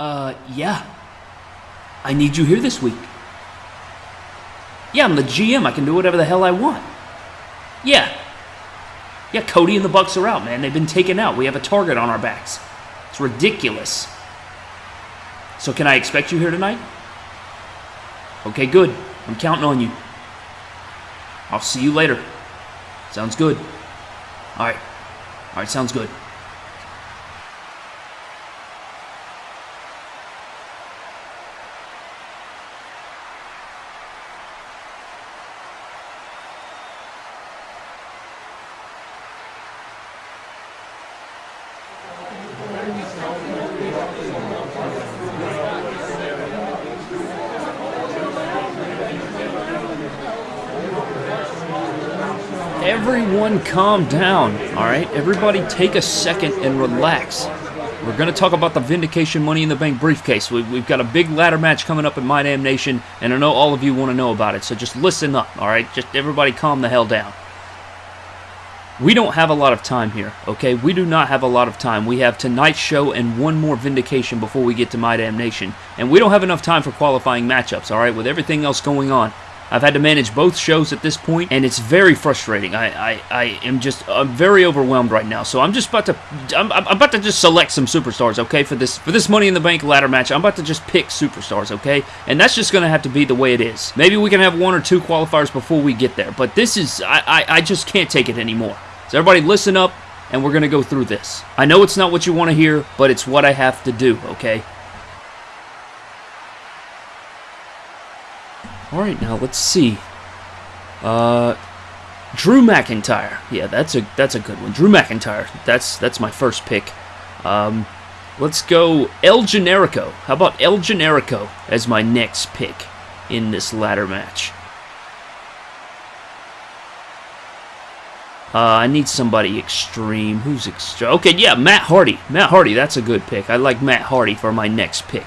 Uh, yeah. I need you here this week. Yeah, I'm the GM. I can do whatever the hell I want. Yeah. Yeah, Cody and the Bucks are out, man. They've been taken out. We have a target on our backs. It's ridiculous. So can I expect you here tonight? Okay, good. I'm counting on you. I'll see you later. Sounds good. All right. All right, sounds good. Everyone calm down, all right? Everybody take a second and relax. We're going to talk about the Vindication Money in the Bank briefcase. We, have got a big ladder match coming up at My Damn Nation, and I know all of you want to know about it, so just listen up, all right? Just everybody calm the hell down. We don't have a lot of time here, okay? We do not have a lot of time. We have tonight's show and one more Vindication before we get to My Damn Nation. And we don't have enough time for qualifying matchups, all right, with everything else going on. I've had to manage both shows at this point, and it's very frustrating. I, I, I am just I'm very overwhelmed right now. So I'm just about to I'm, I'm about to just select some superstars, okay, for this for this Money in the Bank ladder match. I'm about to just pick superstars, okay, and that's just gonna have to be the way it is. Maybe we can have one or two qualifiers before we get there, but this is I, I, I just can't take it anymore. So everybody, listen up, and we're gonna go through this. I know it's not what you want to hear, but it's what I have to do, okay? All right, now let's see. Uh, Drew McIntyre. Yeah, that's a that's a good one. Drew McIntyre. That's that's my first pick. Um, let's go El Generico. How about El Generico as my next pick in this ladder match? Uh, I need somebody extreme. Who's extreme? Okay, yeah, Matt Hardy. Matt Hardy, that's a good pick. I like Matt Hardy for my next pick.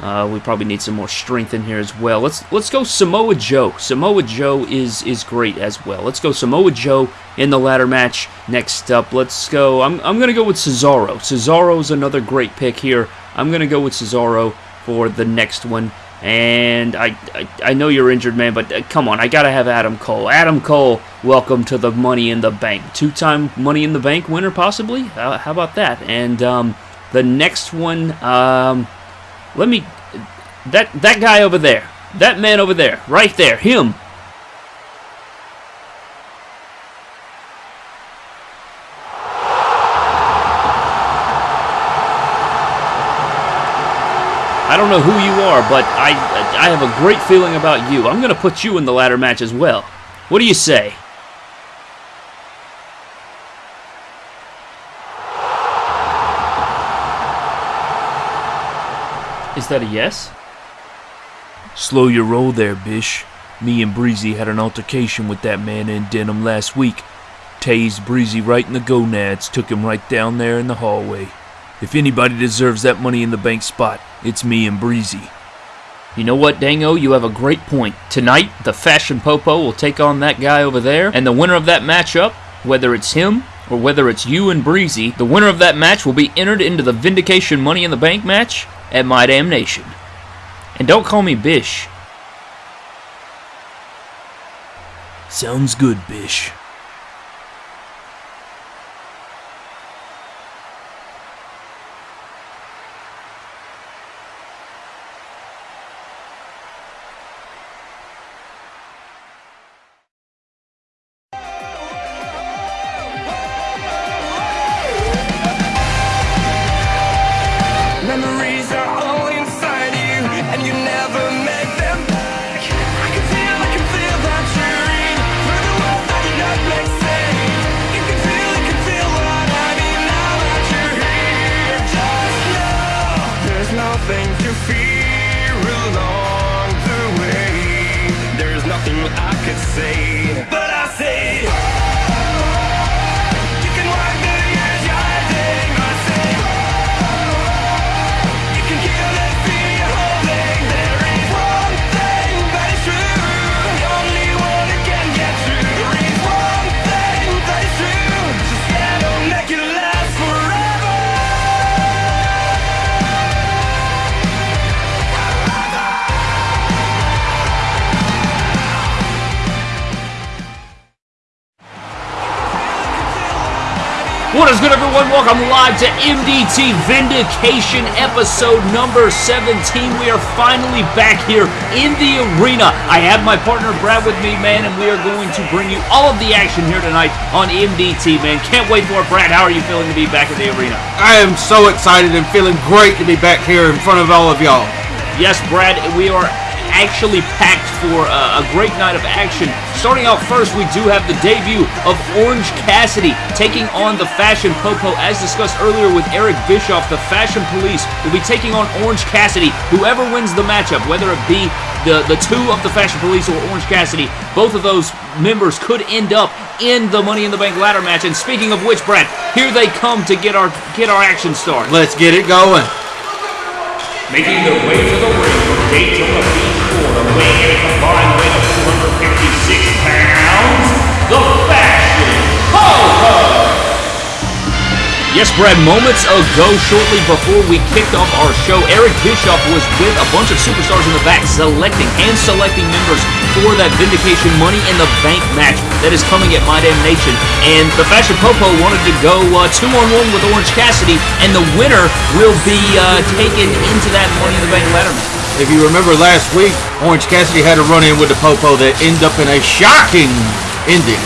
Uh, we probably need some more strength in here as well. Let's let's go Samoa Joe. Samoa Joe is is great as well. Let's go Samoa Joe in the ladder match. Next up, let's go. I'm I'm gonna go with Cesaro. Cesaro's another great pick here. I'm gonna go with Cesaro for the next one. And I, I, I know you're injured, man, but uh, come on, I gotta have Adam Cole. Adam Cole, welcome to the Money in the Bank. Two-time Money in the Bank winner, possibly. Uh, how about that? And um, the next one, um, let me... That, that guy over there. That man over there. Right there. Him. I don't know who you are, but I, I have a great feeling about you. I'm going to put you in the ladder match as well. What do you say? Is that a yes? Slow your roll there, Bish. Me and Breezy had an altercation with that man in denim last week. Tased Breezy right in the gonads, took him right down there in the hallway. If anybody deserves that money in the bank spot, it's me and Breezy. You know what, Dango? You have a great point. Tonight, the Fashion Popo will take on that guy over there, and the winner of that matchup, whether it's him or whether it's you and Breezy, the winner of that match will be entered into the Vindication Money in the Bank match at My Damnation. And don't call me Bish. Sounds good, Bish. What is good, everyone? Welcome live to MDT Vindication episode number 17. We are finally back here in the arena. I have my partner Brad with me, man, and we are going to bring you all of the action here tonight on MDT, man. Can't wait for it. Brad, how are you feeling to be back in the arena? I am so excited and feeling great to be back here in front of all of y'all. Yes, Brad, we are actually packed for uh, a great night of action. Starting out first, we do have the debut of Orange Cassidy taking on the Fashion Popo. As discussed earlier with Eric Bischoff, the Fashion Police will be taking on Orange Cassidy. Whoever wins the matchup, whether it be the, the two of the Fashion Police or Orange Cassidy, both of those members could end up in the Money in the Bank ladder match. And speaking of which, Brad, here they come to get our get our action started. Let's get it going. Making their way to the ring from Daytona Beach, Florida, a combined weight of 256 pounds, the Fashion Ho-Ho! Yes, Brad, moments ago, shortly before we kicked off our show, Eric Bischoff was with a bunch of superstars in the back, selecting, and selecting members for that Vindication Money in the Bank match that is coming at My Damn Nation. And the Fashion Popo wanted to go uh, two-on-one with Orange Cassidy, and the winner will be uh, taken into that Money in the Bank ladder match. If you remember last week, Orange Cassidy had a run-in with the Popo that ended up in a shocking ending.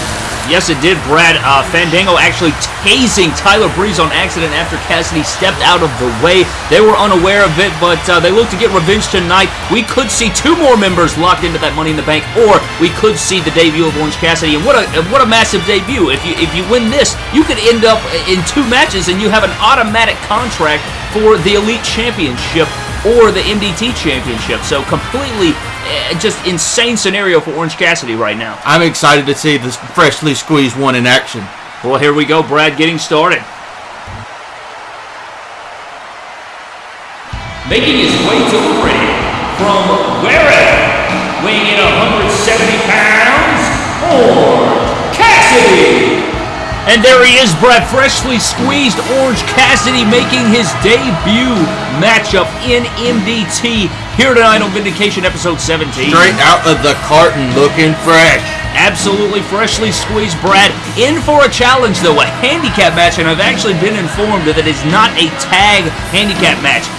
Yes, it did, Brad. Uh, Fandango actually tasing Tyler Breeze on accident after Cassidy stepped out of the way. They were unaware of it, but uh, they look to get revenge tonight. We could see two more members locked into that Money in the Bank, or we could see the debut of Orange Cassidy. And what a what a massive debut! If you if you win this, you could end up in two matches, and you have an automatic contract for the Elite Championship or the MDT Championship. So completely, uh, just insane scenario for Orange Cassidy right now. I'm excited to see this freshly squeezed one in action. Well, here we go, Brad, getting started. Making his way to the ring from wherever, weighing in 170 pounds, Orange Cassidy. And there he is, Brad, freshly squeezed Orange Cassidy making his debut matchup in MDT here tonight on Vindication episode 17. Straight out of the carton, looking fresh. Absolutely freshly squeezed Brad in for a challenge though, a handicap match, and I've actually been informed that it is not a tag handicap match.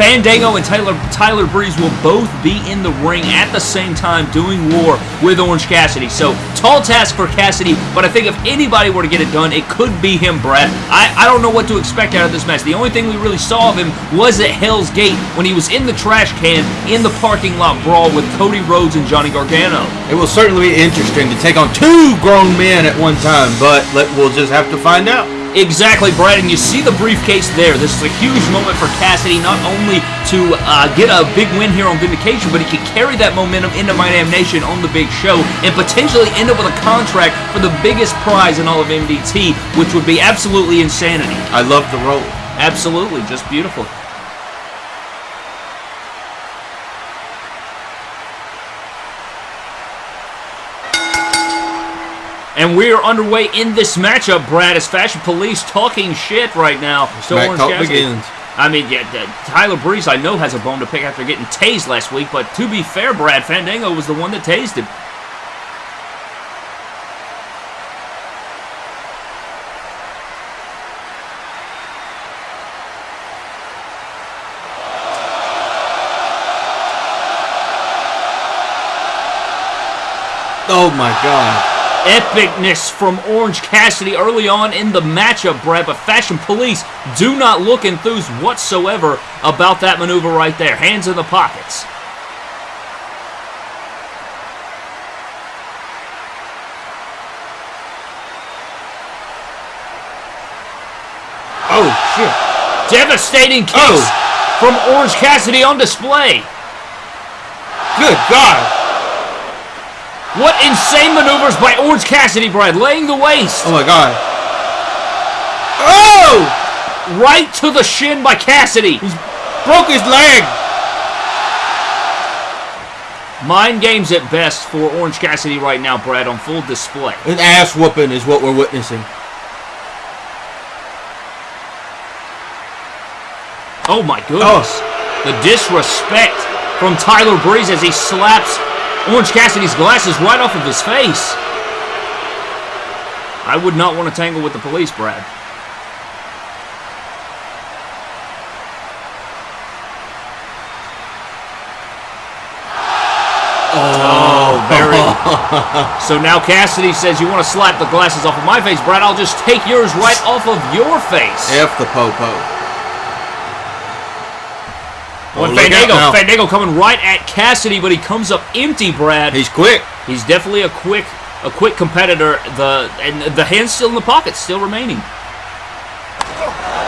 Fandango and Tyler Tyler Breeze will both be in the ring at the same time doing war with Orange Cassidy. So tall task for Cassidy, but I think if anybody were to get it done, it could be him, Brad. I, I don't know what to expect out of this match. The only thing we really saw of him was at Hell's Gate when he was in the trash can in the parking lot brawl with Cody Rhodes and Johnny Gargano. It will certainly be interesting to take on two grown men at one time, but let, we'll just have to find out. Exactly, Brad, and you see the briefcase there. This is a huge moment for Cassidy, not only to uh, get a big win here on Vindication, but he could carry that momentum into My Damn Nation on the big show and potentially end up with a contract for the biggest prize in all of MDT, which would be absolutely insanity. I love the role. Absolutely, just beautiful. And we are underway in this matchup, Brad, as Fashion Police talking shit right now. Smack Orange Cassidy. begins. I mean, yeah, Tyler Breeze, I know, has a bone to pick after getting tased last week, but to be fair, Brad, Fandango was the one that tased him. Oh my god. Epicness from Orange Cassidy early on in the matchup, Brad, but Fashion Police do not look enthused whatsoever about that maneuver right there. Hands in the pockets. Oh shit. Devastating kicks Oh. from Orange Cassidy on display. Good god. What insane maneuvers by Orange Cassidy, Brad, laying the waste. Oh my god. Oh! oh! Right to the shin by Cassidy. He's broke his leg. Mind games at best for Orange Cassidy right now, Brad, on full display. An ass whooping is what we're witnessing. Oh my goodness. Oh. The disrespect from Tyler Breeze as he slaps Orange Cassidy's glasses right off of his face. I would not want to tangle with the police, Brad. Oh, very. Oh. so now Cassidy says, you want to slap the glasses off of my face, Brad, I'll just take yours right off of your face. F the popo. -po. Oh, When look out Fandango. Fandango coming right at Cassidy, but he comes up empty, Brad. He's quick. He's definitely a quick, a quick competitor. The and the hand's still in the pocket, still remaining.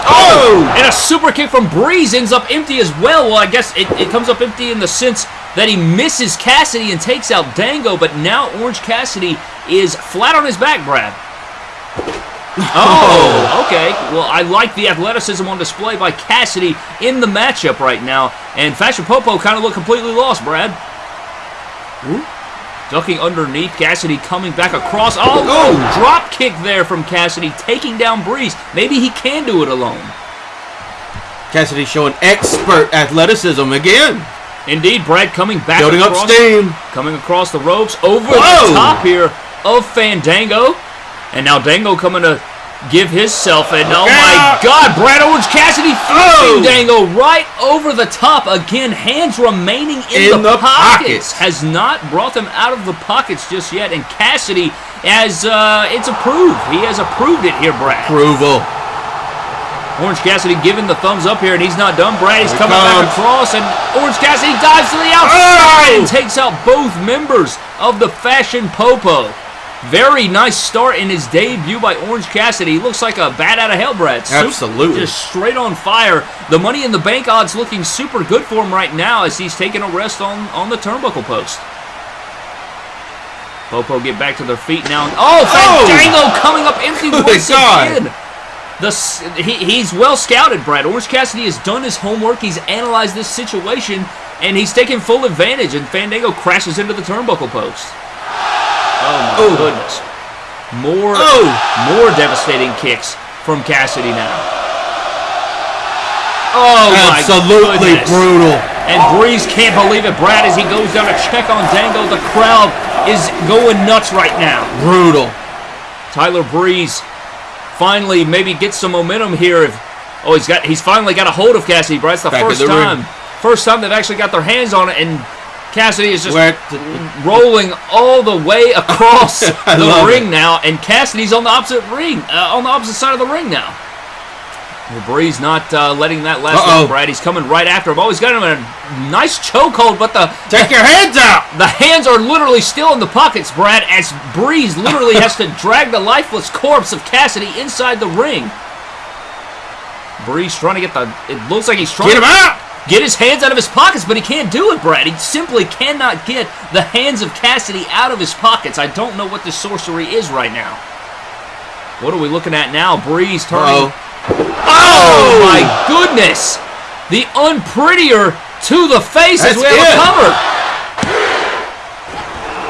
Oh! oh! And a super kick from Breeze ends up empty as well. Well, I guess it, it comes up empty in the sense that he misses Cassidy and takes out Dango, but now Orange Cassidy is flat on his back, Brad. Oh, okay. Well, I like the athleticism on display by Cassidy in the matchup right now. And Fashion Popo kind of looked completely lost, Brad. Ducking underneath, Cassidy coming back across. Oh, oh, oh, drop kick there from Cassidy, taking down Breeze. Maybe he can do it alone. Cassidy showing expert athleticism again. Indeed, Brad coming back Building up steam. coming across the ropes over Whoa! the top here of Fandango. And now Dango coming to give himself and oh my god, Brad Orange Cassidy Oh! Dango right over the top. Again, hands remaining in, In the pockets. pockets. Has not brought them out of the pockets just yet. And Cassidy has uh it's approved. He has approved it here, Brad. Approval. Orange Cassidy giving the thumbs up here, and he's not done. Brad, he coming back across, and Orange Cassidy dives to the outside Oh! and takes out both members of the Fashion Popo. Very nice start in his debut by Orange Cassidy. He looks like a bat out of hell, Brad. Absolutely. Just straight on fire. The Money in the Bank odds looking super good for him right now as he's taking a rest on, on the turnbuckle post. Popo get back to their feet now. Oh, Oh! Fandango coming up empty oh Good once God. again. The, he, he's well scouted, Brad. Orange Cassidy has done his homework. He's analyzed this situation, and he's taken full advantage. And Fandango crashes into the turnbuckle post. Oh my Oh. goodness! More, Oh. more devastating kicks from Cassidy now. Oh my Absolutely brutal. And Breeze can't believe it, Brad, as he goes down to check on Dango. The crowd is going nuts right now. Brutal. Tyler Breeze finally maybe gets some momentum here. If, oh, he's got he's finally got a hold of Cassidy. Brad, it's the Back first the ring. time, first time they've actually got their hands on it, and Cassidy is just rolling all the way across the ring it. now, and Cassidy's on the opposite ring, uh, on the opposite side of the ring now. Breeze not uh, letting that last long, Brad. He's coming right after him. Oh, he's got him in a nice chokehold, but the Take your hands out. the hands are literally still in the pockets, Brad, as Breeze literally has to drag the lifeless corpse of Cassidy inside the ring. Breeze trying to get the. It looks like he's trying to Get him out. Get his hands out of his pockets, but he can't do it, Brad. He simply cannot get the hands of Cassidy out of his pockets. I don't know what this sorcery is right now. What are we looking at now? Breeze turning. Uh-oh. Oh, oh! my goodness! The unprettier to the face as That's we have it. a cover.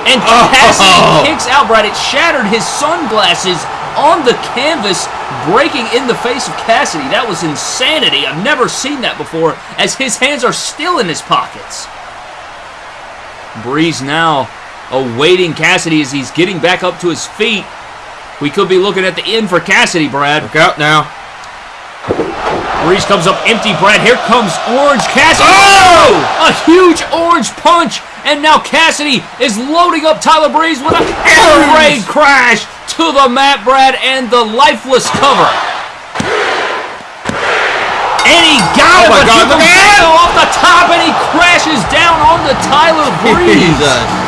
And Oh. Cassidy kicks out, Brad. It shattered his sunglasses on the canvas, breaking in the face of Cassidy. That was insanity. I've never seen that before, as his hands are still in his pockets. Breeze now awaiting Cassidy as he's getting back up to his feet. We could be looking at the end for Cassidy, Brad. Look out now. Breeze comes up empty, Brad. Here comes Orange Cassidy. Oh! A huge orange punch. And now Cassidy is loading up Tyler Breeze with a air raid crash to the mat, Brad, and the lifeless cover. And he got Oh him, my but God, he off the top, and he crashes down onto Tyler Breeze.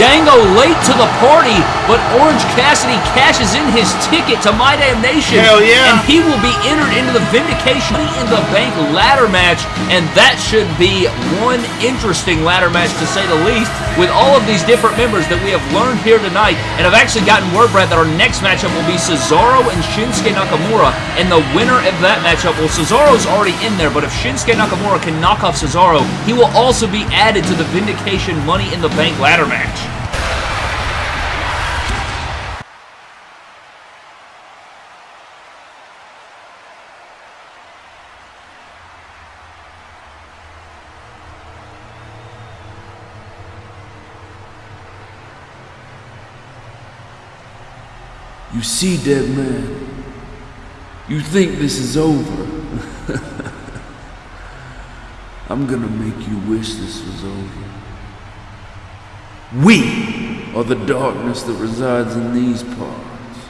Dango late to the party, but Orange Cassidy cashes in his ticket to My Damn Nation. Hell yeah. And he will be entered into the Vindication Money in the Bank ladder match, and that should be one interesting ladder match to say the least, with all of these different members that we have learned here tonight. And I've actually gotten word, Brad, that our next matchup will be Cesaro and Shinsuke Nakamura, and the winner of that matchup, well, Cesaro's already in there, but if Shinsuke Nakamura can knock off Cesaro, he will also be added to the Vindication Money in the Bank ladder match. You see, dead man, you think this is over. I'm gonna make you wish this was over. We are the darkness that resides in these parts.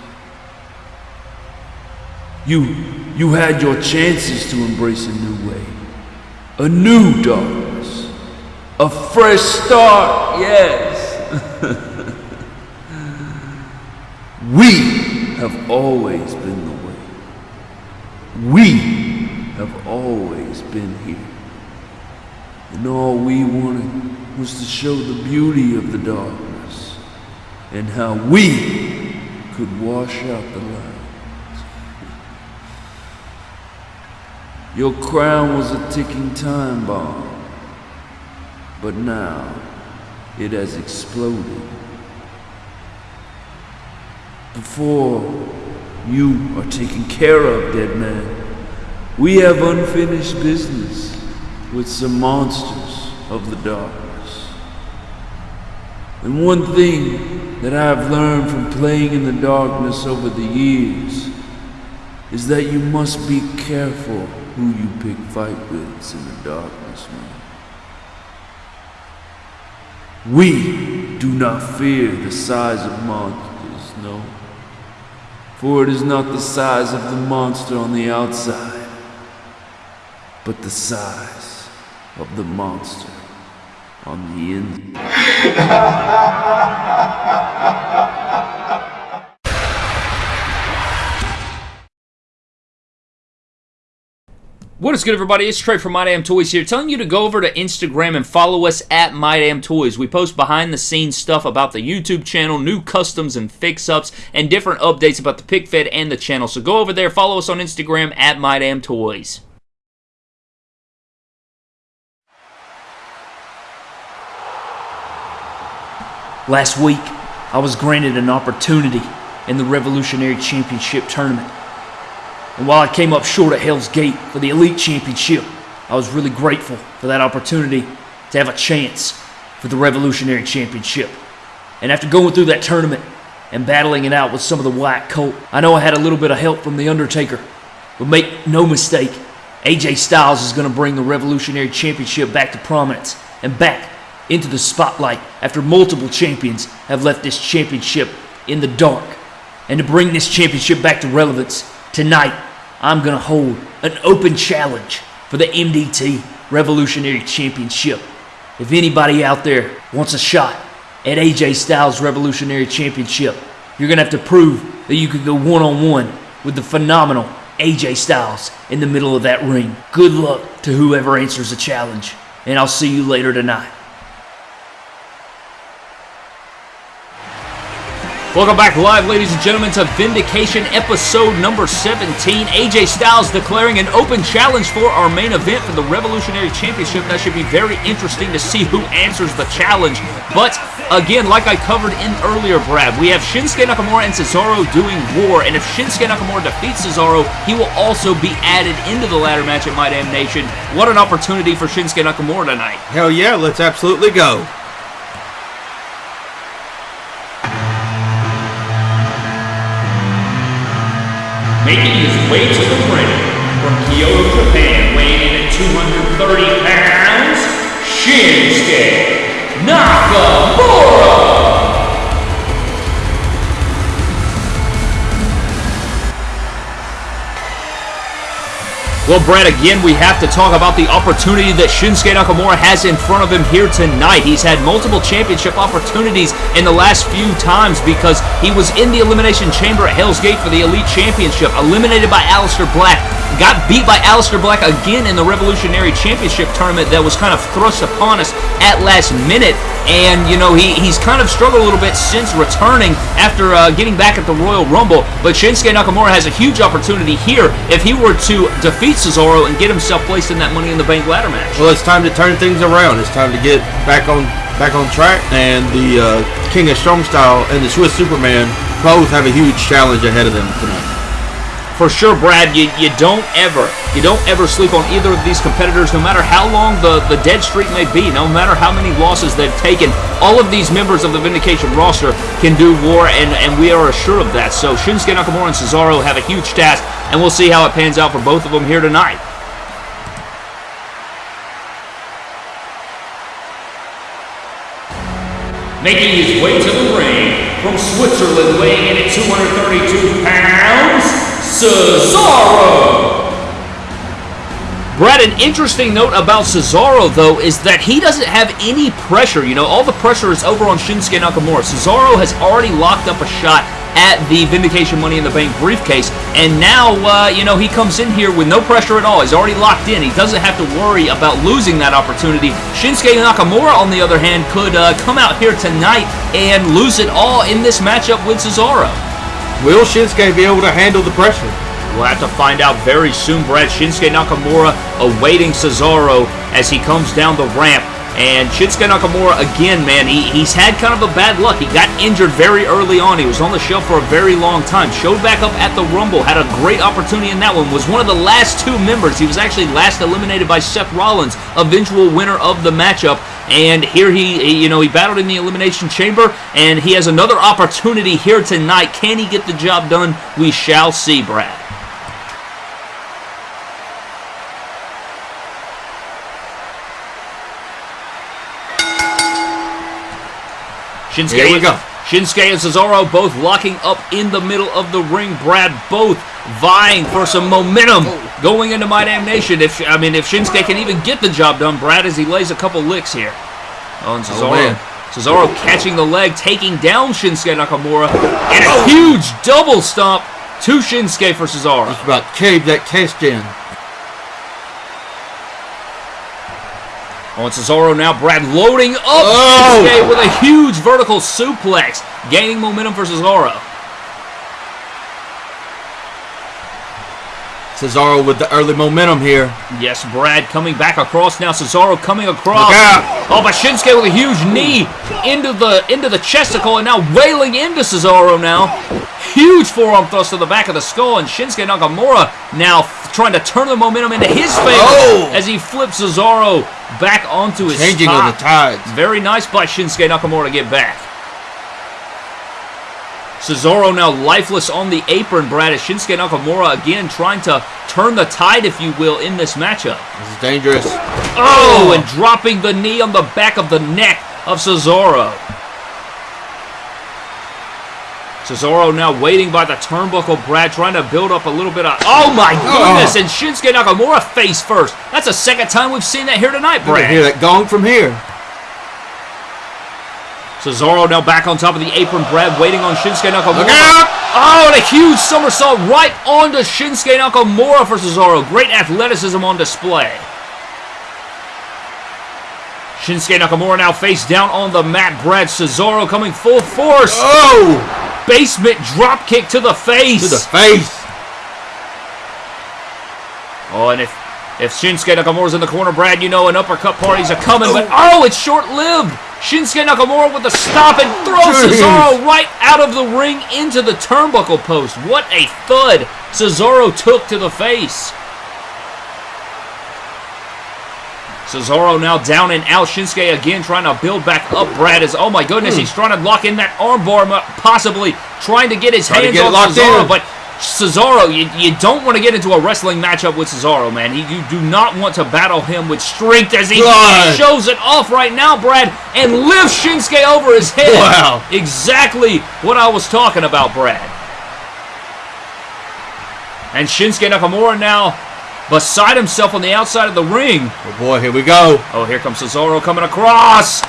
You, you had your chances to embrace a new way, a new darkness, a fresh start, yes. we have always been the way. We have always been here. And all we wanted was to show the beauty of the darkness and how we could wash out the light. Your crown was a ticking time bomb, but now it has exploded. Before you are taken care of, dead man, we have unfinished business with some monsters of the darkness. And one thing that I have learned from playing in the darkness over the years is that you must be careful who you pick fight with in the darkness, man. We do not fear the size of monsters, no. For it is not the size of the monster on the outside, but the size of the monster on the inside. What is good, everybody? It's Trey from My Damn Toys here, telling you to go over to Instagram and follow us at My Damn Toys. We post behind the scenes stuff about the YouTube channel, new customs and fix ups, and different updates about the pick fed and the channel. So go over there, follow us on Instagram at My Damn Toys. Last week, I was granted an opportunity in the Revolutionary Championship tournament. And while I came up short at Hell's Gate for the Elite Championship, I was really grateful for that opportunity to have a chance for the Revolutionary Championship. And after going through that tournament and battling it out with some of the White Colt, I know I had a little bit of help from The Undertaker. But make no mistake, AJ Styles is going to bring the Revolutionary Championship back to prominence and back into the spotlight after multiple champions have left this championship in the dark. And to bring this championship back to relevance, tonight I'm going to hold an open challenge for the MDT Revolutionary Championship. If anybody out there wants a shot at AJ Styles Revolutionary Championship, you're going to have to prove that you could go one on one with the phenomenal AJ Styles in the middle of that ring. Good luck to whoever answers the challenge, and I'll see you later tonight. Welcome back live, ladies and gentlemen, to Vindication episode number 17. AJ Styles declaring an open challenge for our main event for the Revolutionary Championship. That should be very interesting to see who answers the challenge. But again, like I covered in earlier, Brad, we have Shinsuke Nakamura and Cesaro doing war. And if Shinsuke Nakamura defeats Cesaro, he will also be added into the ladder match at My Damn Nation. What an opportunity for Shinsuke Nakamura tonight. Hell yeah, let's absolutely go. Making his way to the ring from Kyoto, Japan, weighing in at 230 pounds, Shinsuke Nakamura! Well, Brad, again, we have to talk about the opportunity that Shinsuke Nakamura has in front of him here tonight. He's had multiple championship opportunities in the last few times because he was in the Elimination Chamber at Hell's Gate for the Elite Championship, eliminated by Aleister Black, got beat by Aleister Black again in the Revolutionary Championship tournament that was kind of thrust upon us at last minute. And, you know, he, he's kind of struggled a little bit since returning after uh, getting back at the Royal Rumble. But Shinsuke Nakamura has a huge opportunity here if he were to defeat Cesaro and get himself placed in that Money in the Bank ladder match. Well, it's time to turn things around. It's time to get back on back on track. And the uh, King of Strong Style and the Swiss Superman both have a huge challenge ahead of them tonight. For sure, Brad, you, you don't ever, you don't ever sleep on either of these competitors, no matter how long the, the dead streak may be, no matter how many losses they've taken. All of these members of the Vindication roster can do war, and, and we are assured of that. So Shinsuke Nakamura and Cesaro have a huge task, and we'll see how it pans out for both of them here tonight. Making his way to the ring from Switzerland, weighing in at 232 pounds, Cesaro. Brad, an interesting note about Cesaro, though, is that he doesn't have any pressure. You know, all the pressure is over on Shinsuke Nakamura. Cesaro has already locked up a shot at the Vindication Money in the Bank briefcase, and now, uh, you know, he comes in here with no pressure at all. He's already locked in. He doesn't have to worry about losing that opportunity. Shinsuke Nakamura, on the other hand, could uh, come out here tonight and lose it all in this matchup with Cesaro. Will Shinsuke be able to handle the pressure? We'll have to find out very soon, Brad. Shinsuke Nakamura awaiting Cesaro as he comes down the ramp. And Shinsuke Nakamura, again, man, he, he's had kind of a bad luck. He got injured very early on. He was on the shelf for a very long time. Showed back up at the Rumble. Had a great opportunity in that one. Was one of the last two members. He was actually last eliminated by Seth Rollins, eventual winner of the matchup. And here he, you know, he battled in the Elimination Chamber, and he has another opportunity here tonight. Can he get the job done? We shall see, Brad. Shinsuke, Here we go. Shinsuke and Cesaro both locking up in the middle of the ring. Brad both vying for some momentum going into My Damn Nation. If I mean, if Shinsuke can even get the job done, Brad, as he lays a couple licks here. on and oh, Cesaro. man. Cesaro catching the leg, taking down Shinsuke Nakamura, and a oh. huge double stomp to Shinsuke for Cesaro. Just about caved that cast in. On Cesaro now, Brad loading up Oh! Shinsuke with a huge vertical suplex, gaining momentum for Cesaro. Cesaro with the early momentum here. Yes, Brad coming back across now. Cesaro coming across. Oh, but Shinsuke with a huge knee into the into the chesticle and now wailing into Cesaro now. Huge forearm thrust to the back of the skull and Shinsuke Nakamura now trying to turn the momentum into his favor Oh. as he flips Cesaro back onto his Changing spot. of the tides. Very nice by Shinsuke Nakamura to get back. Cesaro now lifeless on the apron, Brad, as Shinsuke Nakamura again trying to turn the tide, if you will, in this matchup. This is dangerous. Oh, and dropping the knee on the back of the neck of Cesaro. Cesaro now waiting by the turnbuckle, Brad, trying to build up a little bit of. Oh my oh. goodness! And Shinsuke Nakamura face first. That's the second time we've seen that here tonight, Brad. hear that gong from here. Cesaro now back on top of the apron, Brad waiting on Shinsuke Nakamura. Look out! Oh, and a huge somersault right onto Shinsuke Nakamura for Cesaro. Great athleticism on display. Shinsuke Nakamura now face down on the mat. Brad Cesaro coming full force. Oh! Basement drop kick to the face. To the face. Oh, and if if Shinsuke Nakamura's in the corner, Brad, you know an uppercut party's a coming, but oh, oh it's short-lived. Shinsuke Nakamura with the stop and throws Jeez. Cesaro right out of the ring into the turnbuckle post. What a thud Cesaro took to the face. Cesaro now down and out. Shinsuke again trying to build back up. Brad is, oh my goodness, hmm. he's trying to lock in that armbar, possibly trying to get his Trying hands on Cesaro, in. but Cesaro, you, you don't want to get into a wrestling matchup with Cesaro, man. He, you do not want to battle him with strength as he God. shows it off right now, Brad, and lifts Shinsuke over his head. Wow. Exactly what I was talking about, Brad. And Shinsuke Nakamura now beside himself on the outside of the ring. Oh boy, here we go. Oh, here comes Cesaro coming across. Oh!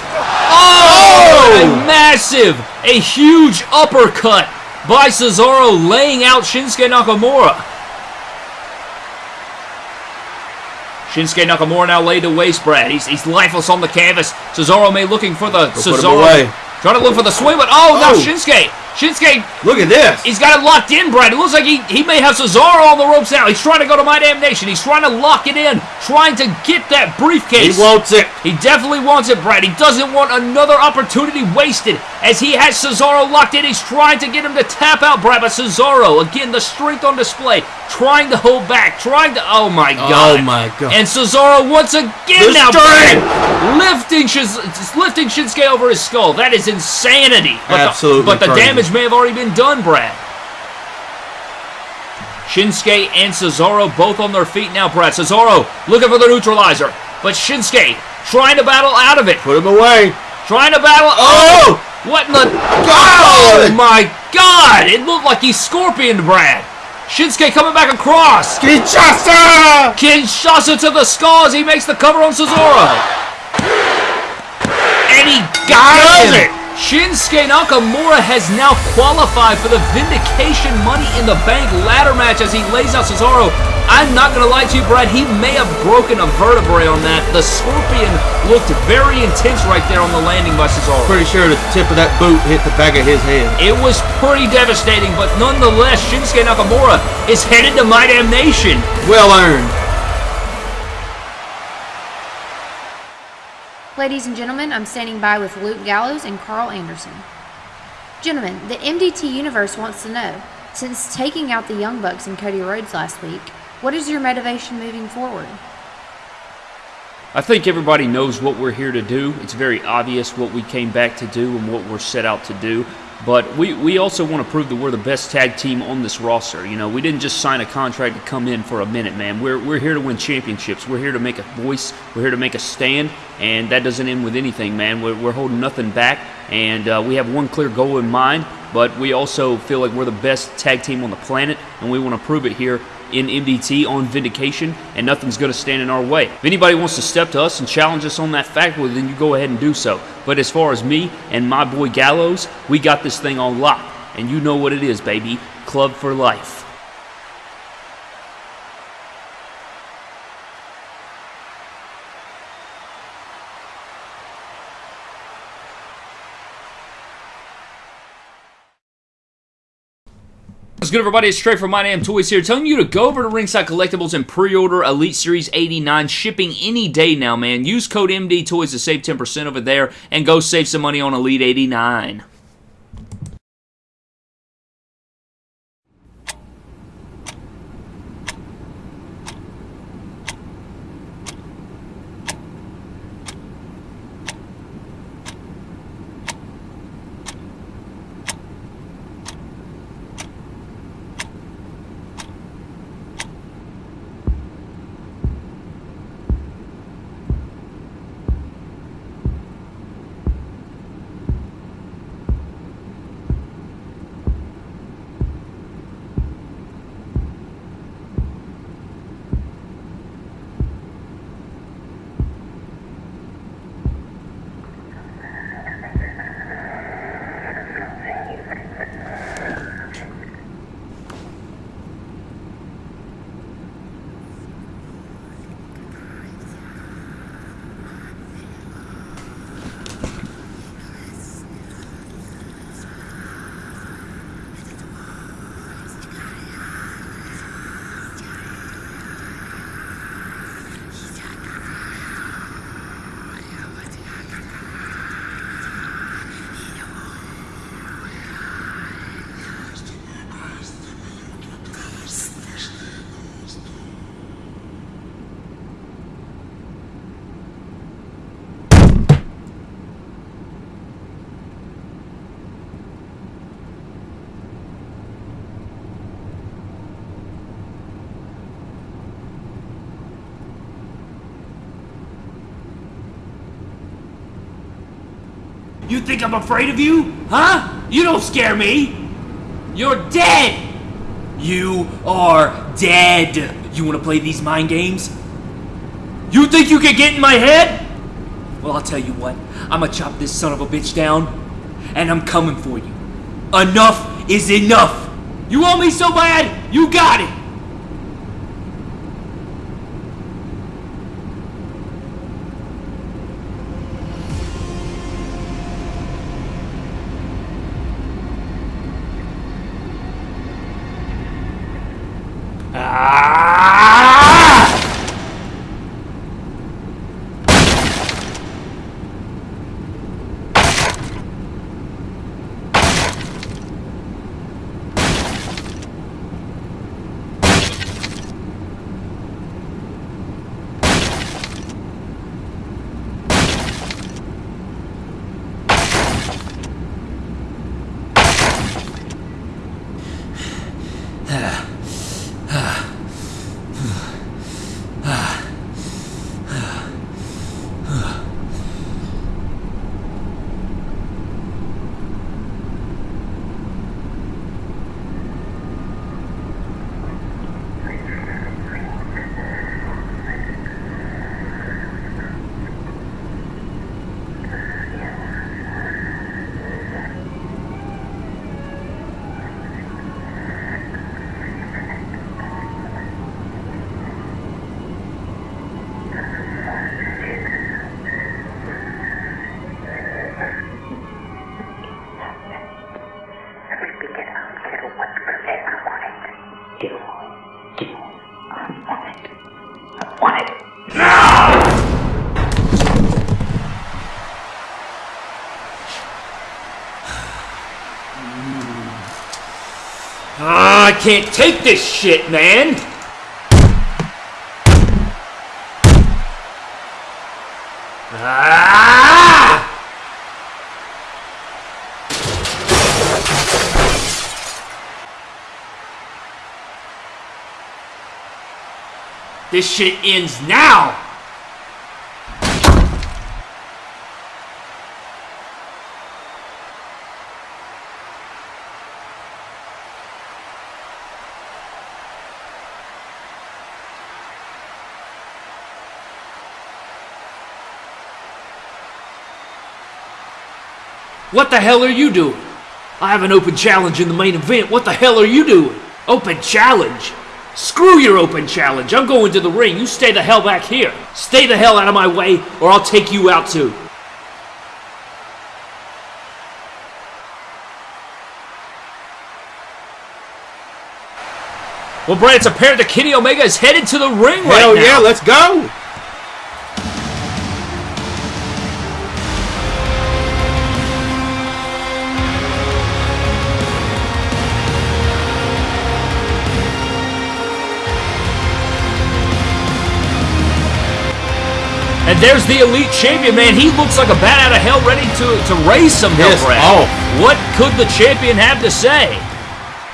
oh! A massive, a huge uppercut by Cesaro laying out Shinsuke Nakamura. Shinsuke Nakamura now laid to waste, Brad. He's, he's lifeless on the canvas. Cesaro may looking for the him Cesaro. Trying to look for the swing, but oh, now Oh. Shinsuke. Shinsuke Look at this. He's got it locked in, Brad. It looks like he, he may have Cesaro on the ropes now. He's trying to go to My Damn Nation. He's trying to lock it in, trying to get that briefcase. He wants it. He definitely wants it, Brad. He doesn't want another opportunity wasted as he has Cesaro locked in. He's trying to get him to tap out, Brad. But Cesaro, again, the strength on display, trying to hold back, trying to. Oh my oh God! Oh, my God. And Cesaro once again The now! Brad, lifting Shiz- lifting Shinsuke over his skull. That is insanity. But the- Absolutely but the damage may have already been done, Brad. Shinsuke and Cesaro both on their feet now, Brad. Cesaro looking for the neutralizer, but Shinsuke trying to battle out of it. Put him away. Trying to battle. Oh! What in the. God! Oh my god! It looked like he's Scorpion Brad. Shinsuke coming back across. Kinshasa! Kinshasa to the skull as he makes the cover on Cesaro. And he got it. Shinsuke Nakamura has now qualified for the Vindication Money in the Bank ladder match as he lays out Cesaro. I'm not going to lie to you, Brad. He may have broken a vertebrae on that. The Scorpion looked very intense right there on the landing by Cesaro. Pretty sure the tip of that boot hit the back of his head. It was pretty devastating, but nonetheless, Shinsuke Nakamura is headed to My Damn Nation. Well earned. Ladies and gentlemen, I'm standing by with Luke Gallows and Karl Anderson. Gentlemen, the MDT Universe wants to know since taking out the Young Bucks and Cody Rhodes last week, what is your motivation moving forward? I think everybody knows what we're here to do. It's very obvious what we came back to do and what we're set out to do. But we, we also want to prove that we're the best tag team on this roster. You know, we didn't just sign a contract to come in for a minute, man. We're, we're here to win championships. We're here to make a voice. We're here to make a stand. And that doesn't end with anything, man. We're, we're holding nothing back. And uh, we have one clear goal in mind. But we also feel like we're the best tag team on the planet. And we want to prove it here in MDT on Vindication, and nothing's going to stand in our way. If anybody wants to step to us and challenge us on that fact, well, then you go ahead and do so. But as far as me and my boy Gallows, we got this thing on lock, and you know what it is, baby. Club for life. Good, everybody? It's Trey from My Damn Toys here, telling you to go over to Ringside Collectibles and pre-order Elite Series 89, shipping any day now, man. Use code MD Toys to save 10% over there, and go save some money on Elite 89. You think I'm afraid of you? Huh? You don't scare me. You're dead. You are dead. You want to play these mind games? You think you can get in my head? Well, I'll tell you what. I'm gonna chop this son of a bitch down, and I'm coming for you. Enough is enough. You want me so bad? You got it. Ah! Can't take this shit, man. Ah! This shit ends now. What the hell are you doing? I have an open challenge in the main event. What the hell are you doing? Open challenge? Screw your open challenge. I'm going to the ring. You stay the hell back here. Stay the hell out of my way, or I'll take you out too. Well, Brad, it's apparent that Kenny Omega is headed to the ring right now. Hell yeah, let's go. And there's the elite champion, man. He looks like a bat out of hell ready to, to raise some hell, Pissed Brad. off. Oh. What could the champion have to say?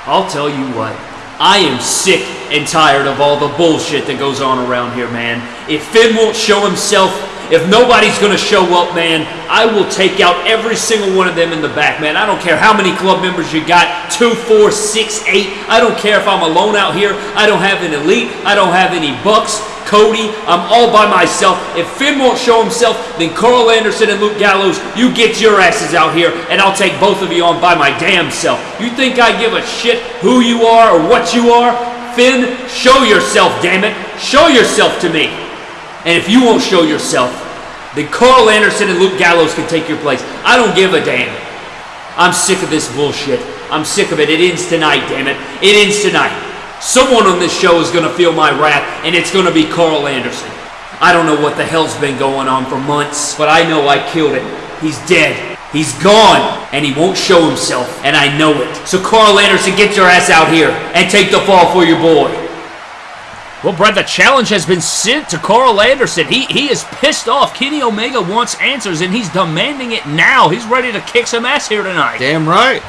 I'll tell you what. I am sick and tired of all the bullshit that goes on around here, man. If Finn won't show himself, if nobody's gonna show up, man, I will take out every single one of them in the back, man. I don't care how many club members you got two, four, six, eight. I don't care if I'm alone out here. I don't have an elite. I don't have any bucks. Cody, I'm all by myself. If Finn won't show himself, then Karl Anderson and Luke Gallows, you get your asses out here, and I'll take both of you on by my damn self. You think I give a shit who you are or what you are? Finn, show yourself, damn it. Show yourself to me. And if you won't show yourself, then Karl Anderson and Luke Gallows can take your place. I don't give a damn. I'm sick of this bullshit. I'm sick of it. It ends tonight, damn it. It ends tonight. Someone on this show is going to feel my wrath, and it's going to be Karl Anderson. I don't know what the hell's been going on for months, but I know I killed him. He's dead. He's gone, and he won't show himself, and I know it. So, Karl Anderson, get your ass out here and take the fall for your boy. Well, Brett, the challenge has been sent to Karl Anderson. He he is pissed off. Kenny Omega wants answers, and he's demanding it now. He's ready to kick some ass here tonight. Damn right.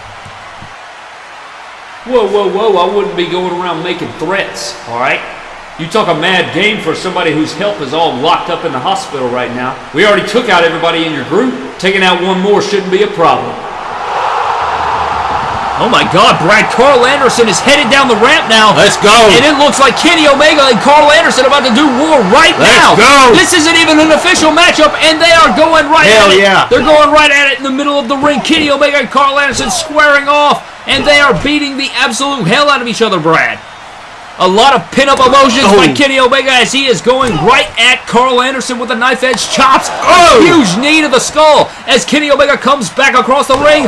Whoa, whoa, whoa, I wouldn't be going around making threats, alright? You talk a mad game for somebody whose health is all locked up in the hospital right now. We already took out everybody in your group. Taking out one more shouldn't be a problem. Oh my god, Brad, Karl Anderson is headed down the ramp now. Let's go. And it looks like Kenny Omega and Karl Anderson about to do war right now. Let's go. This isn't even an official matchup, and they are going right Hell at it. yeah. They're going right at it in the middle of the ring. Kenny Omega and Karl Anderson squaring off, and they are beating the absolute hell out of each other, Brad. A lot of pin-up emotions by Oh. Kenny Omega as he is going right at Karl Anderson with a knife-edge chops. Oh. A huge knee to the skull as Kenny Omega comes back across the ring.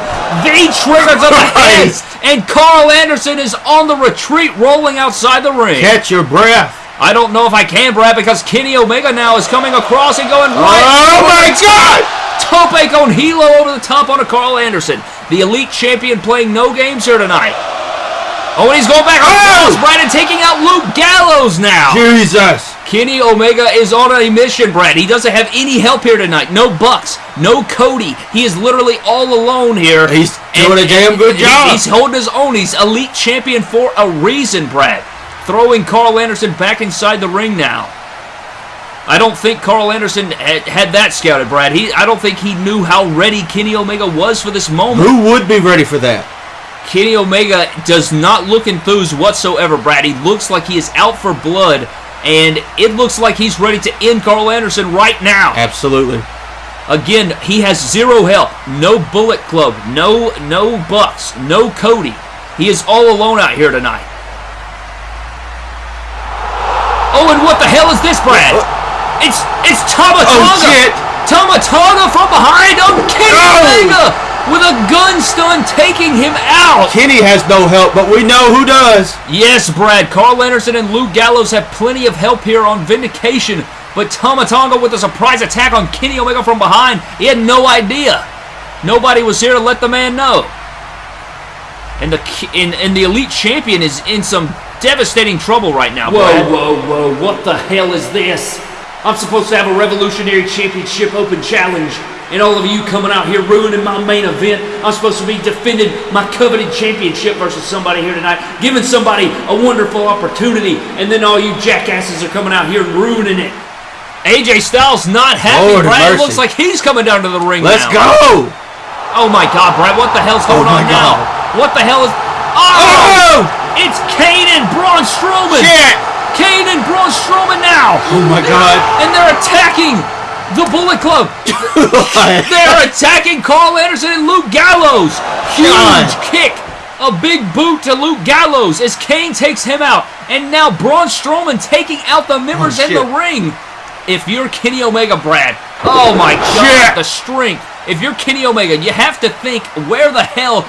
The trigger to the head, Christ. and Karl Anderson is on the retreat, rolling outside the ring. Catch your breath. I don't know if I can, Brad, because Kenny Omega now is coming across and going right. Oh my God! Tope con Hilo over the top on a Karl Anderson. The elite champion playing no games here tonight. Oh, and he's going back Oh! Brad, and taking out Luke Gallows now. Jesus. Kenny Omega is on a mission, Brad. He doesn't have any help here tonight. No Bucks, no Cody. He is literally all alone here. He's doing a damn good job. He's holding his own. He's elite champion for a reason, Brad. Throwing Karl Anderson back inside the ring now. I don't think Karl Anderson had, had that scouted, Brad. He, I don't think he knew how ready Kenny Omega was for this moment. Who would be ready for that? Kenny Omega does not look enthused whatsoever, Brad. He looks like he is out for blood, and it looks like he's ready to end Karl Anderson right now. Absolutely. Again, he has zero help. No Bullet Club, no no Bucks, no Cody. He is all alone out here tonight. Oh, and what the hell is this, Brad? It's it's Tama Oh, Tonga. shit. Tama Tonga from behind on Kenny Oh. Omega with a gun stun taking him out. Kenny has no help, but we know who does. Yes, Brad. Karl Anderson and Luke Gallows have plenty of help here on Vindication, but Tama Tonga with a surprise attack on Kenny Omega from behind. He had no idea. Nobody was here to let the man know. and the and, and the elite champion is in some devastating trouble right now. Whoa, Brad. whoa, whoa, what the hell is this? I'm supposed to have a Revolutionary Championship Open Challenge, and all of you coming out here ruining my main event. I'm supposed to be defending my coveted championship versus somebody here tonight, giving somebody a wonderful opportunity, and then all you jackasses are coming out here and ruining it. AJ Styles not happy. Lord Brad, looks like he's coming down to the ring Let's now. go! Oh my God, Brad, what the hell's oh going Oh on now? What the hell is? Oh! Oh! It's Kane and Braun Strowman. Shit! Kane and Braun Strowman now, Oh my god. and they're attacking the Bullet Club. They're attacking Karl Anderson and Luke Gallows. Huge God. kick. A big boot to Luke Gallows as Kane takes him out. And now Braun Strowman taking out the members Oh, in the ring. If you're Kenny Omega, Brad, oh my God, Shit. the strength. If you're Kenny Omega, you have to think, where the hell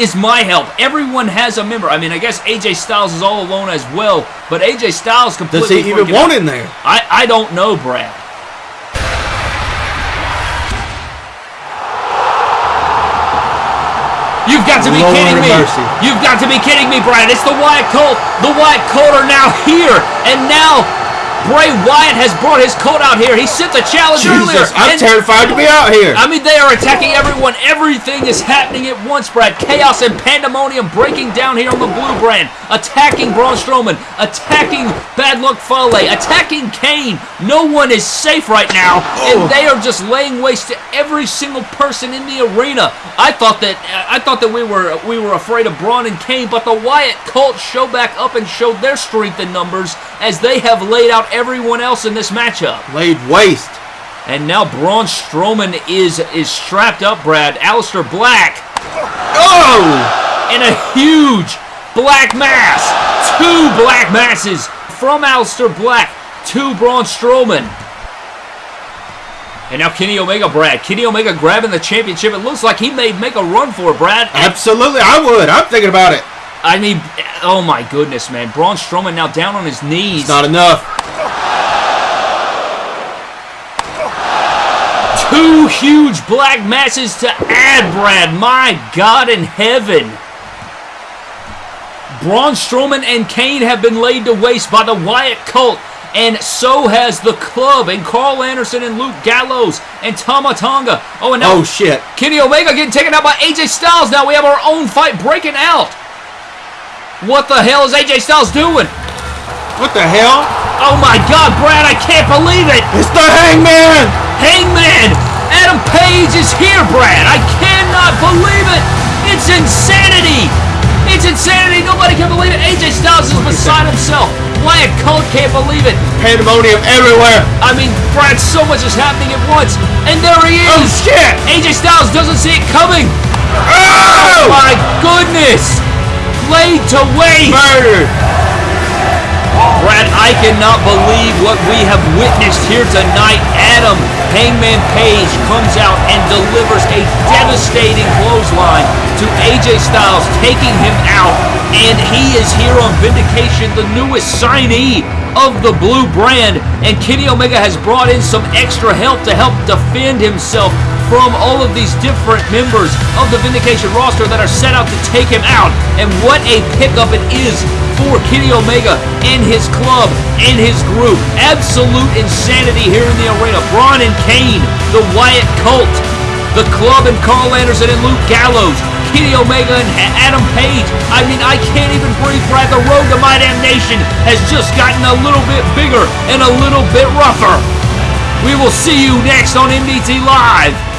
is my help? Everyone has a member. I mean, I guess AJ Styles is all alone as well, but AJ Styles completely Does he even want out. in there? I, I don't know, Brad. You've got to be Lord kidding me. mercy. You've got to be kidding me, Brian. It's the Wyatt Cult. The Wyatt Cult are now here. And now Bray Wyatt has brought his coat out here. He sent the challenge earlier. Jesus, I'm and- terrified to be out here. I mean, they are attacking everyone. Everything is happening at once, Brad. Chaos and pandemonium breaking down here on the blue brand. Attacking Braun Strowman. Attacking Bad Luck Fale. Attacking Kane. No one is safe right now. And oh. they are just laying waste to every single person in the arena. I thought that I thought that we were we were afraid of Braun and Kane, but the Wyatt Cult show back up and showed their strength in numbers as they have laid out everyone else in this matchup. Laid waste. And now Braun Strowman is is strapped up, Brad. Aleister Black Oh! in a huge black mass. Two black masses from Aleister Black to Braun Strowman. And now Kenny Omega, Brad. Kenny Omega grabbing the championship. It looks like he may make a run for it, Brad. Absolutely, I would. I'm thinking about it. I mean, oh my goodness, man. Braun Strowman now down on his knees. It's not enough. Two huge black masses to add, Brad. My God in heaven. Braun Strowman and Kane have been laid to waste by the Wyatt cult, and so has the club, and Karl Anderson and Luke Gallows and Tama Tonga. Oh, and now Oh shit. Kenny Omega getting taken out by AJ Styles. Now we have our own fight breaking out. What the hell is AJ Styles doing? What the hell? Oh my God, Brad, I can't believe it. It's the hangman! Hangman! Adam Page is here, Brad! I cannot believe it! It's insanity! It's insanity! Nobody can believe it! AJ Styles is beside himself! Wyatt Cult can't believe it! Pandemonium everywhere. I mean, Brad, so much is happening at once! And there he is! Oh shit! AJ Styles doesn't see it coming! Oh! oh! My goodness! Laid to waste! Murdered. Brad, I cannot believe what we have witnessed here tonight. Adam Hangman Page comes out and delivers a devastating clothesline to AJ Styles, taking him out. And he is here on Vindication, the newest signee of the blue brand. And Kenny Omega has brought in some extra help to help defend himself from all of these different members of the Vindication roster that are set out to take him out. And what a pickup it is for Kenny Omega and his club and his group. Absolute insanity here in the arena. Braun and Kane, the Wyatt Cult, the club and Karl Anderson and Luke Gallows, Kenny Omega and Adam Page. I mean, I can't even breathe, Brad. The road to My Damn Nation has just gotten a little bit bigger and a little bit rougher. We will see you next on MDT Live.